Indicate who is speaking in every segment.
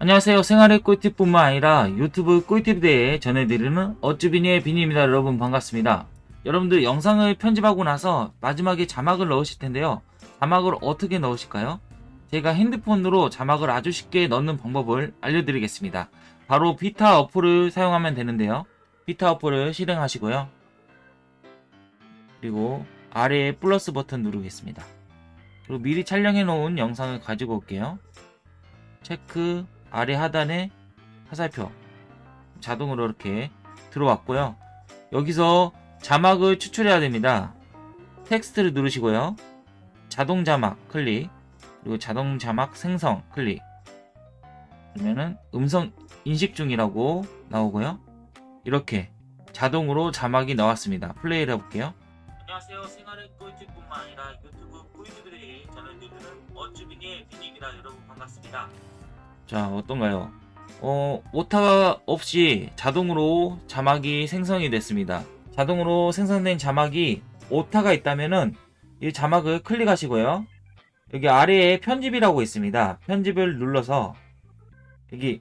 Speaker 1: 안녕하세요. 생활의 꿀팁뿐만 아니라 유튜브 꿀팁에 대해 전해드리는 어쭈비니의 비니입니다. 여러분 반갑습니다. 여러분들 영상을 편집하고 나서 마지막에 자막을 넣으실 텐데요. 자막을 어떻게 넣으실까요? 제가 핸드폰으로 자막을 아주 쉽게 넣는 방법을 알려드리겠습니다. 바로 비타 어플을 사용하면 되는데요. 비타 어플을 실행하시고요. 그리고 아래에 플러스 버튼 누르겠습니다. 그리고 미리 촬영해 놓은 영상을 가지고 올게요. 체크 아래 하단에 화살표 자동으로 이렇게 들어왔고요. 여기서 자막을 추출해야 됩니다. 텍스트를 누르시고요. 자동 자막 클릭 그리고 자동 자막 생성 클릭 그러면은 음성 인식 중이라고 나오고요. 이렇게 자동으로 자막이 나왔습니다. 플레이를 해볼게요. 안녕하세요. 생활의 꿀팁뿐만 아니라 유튜브 꿀팁들이 전해드리는 어쭈비니의 비니입니다. 여러분 반갑습니다. 자 어떤가요? 어 오타 없이 자동으로 자막이 생성이 됐습니다. 자동으로 생성된 자막이 오타가 있다면은 이 자막을 클릭하시고요. 여기 아래에 편집이라고 있습니다. 편집을 눌러서 여기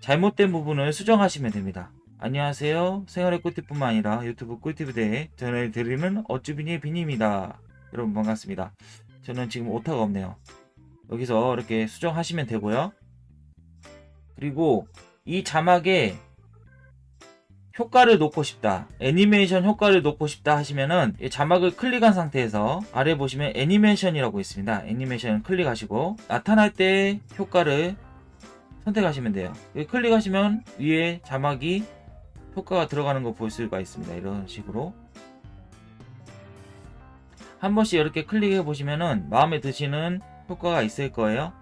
Speaker 1: 잘못된 부분을 수정하시면 됩니다. 안녕하세요. 생활의 꿀팁뿐만 아니라 유튜브 꿀팁에 대해 전해드리는 어쭈비니의 비니입니다. 여러분 반갑습니다. 저는 지금 오타가 없네요. 여기서 이렇게 수정하시면 되고요. 그리고 이 자막에 효과를 놓고 싶다 애니메이션 효과를 놓고 싶다 하시면은 이 자막을 클릭한 상태에서 아래 보시면 애니메이션이라고 있습니다. 애니메이션 클릭하시고 나타날 때 효과를 선택하시면 돼요. 클릭하시면 위에 자막이 효과가 들어가는 거 볼 수가 있습니다. 이런 식으로. 한 번씩 이렇게 클릭해 보시면은 마음에 드시는 효과가 있을 거예요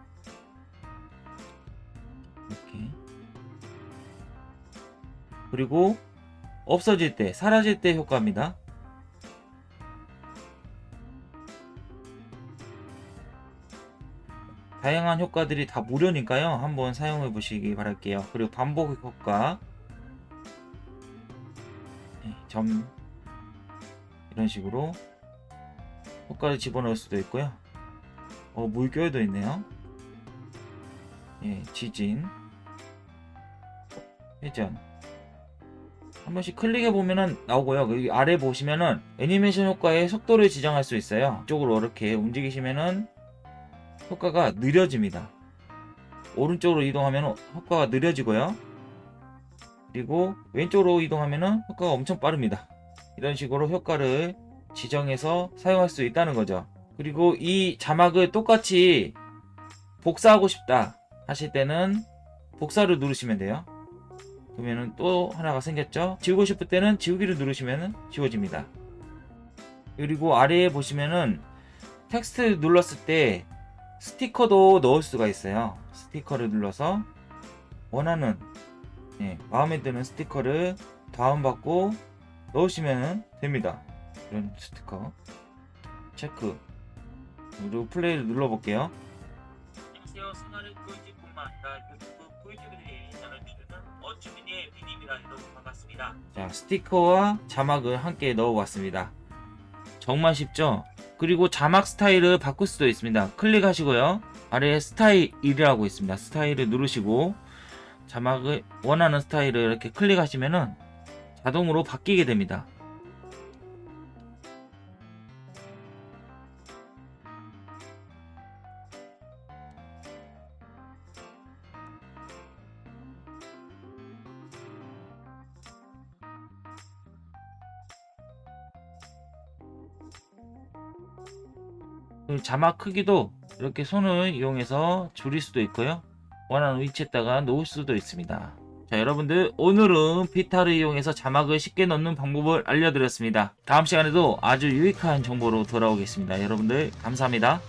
Speaker 1: 이렇게. 그리고 없어질 때 사라질 때 효과입니다. 다양한 효과들이 다 무료니까요. 한번 사용해 보시기 바랄게요. 그리고 반복 효과. 네, 점. 이런 식으로 효과를 집어넣을 수도 있고요. 어 물결도 있네요 예, 지진. 회전 한 번씩 클릭해 보면은 나오고요. 여기 아래 보시면은 애니메이션 효과의 속도를 지정할 수 있어요. 이쪽으로 이렇게 움직이시면은 효과가 느려집니다. 오른쪽으로 이동하면 효과가 느려지고요. 그리고 왼쪽으로 이동하면은 효과가 엄청 빠릅니다. 이런 식으로 효과를 지정해서 사용할 수 있다는 거죠. 그리고 이 자막을 똑같이 복사하고 싶다 하실 때는 복사를 누르시면 돼요. 그러면은 또 하나가 생겼죠? 지우고 싶을 때는 지우기를 누르시면 지워집니다. 그리고 아래에 보시면은 텍스트 눌렀을 때 스티커도 넣을 수가 있어요. 스티커를 눌러서 원하는 예, 마음에 드는 스티커를 다운받고 넣으시면 됩니다. 이런 스티커. 체크. 그리고 플레이를 눌러볼게요. 안녕하세요 자 스티커와 자막을 함께 넣어봤습니다. 정말 쉽죠? 그리고 자막 스타일을 바꿀 수도 있습니다. 클릭하시고요. 아래에 스타일이라고 있습니다. 스타일을 누르시고 자막을 원하는 스타일을 이렇게 클릭하시면은 자동으로 바뀌게 됩니다 그 자막 크기도 이렇게 손을 이용해서 줄일 수도 있고요. 원하는 위치에다가 놓을 수도 있습니다. 자 여러분들 오늘은 비타를 이용해서 자막을 쉽게 넣는 방법을 알려드렸습니다. 다음 시간에도 아주 유익한 정보로 돌아오겠습니다. 여러분들 감사합니다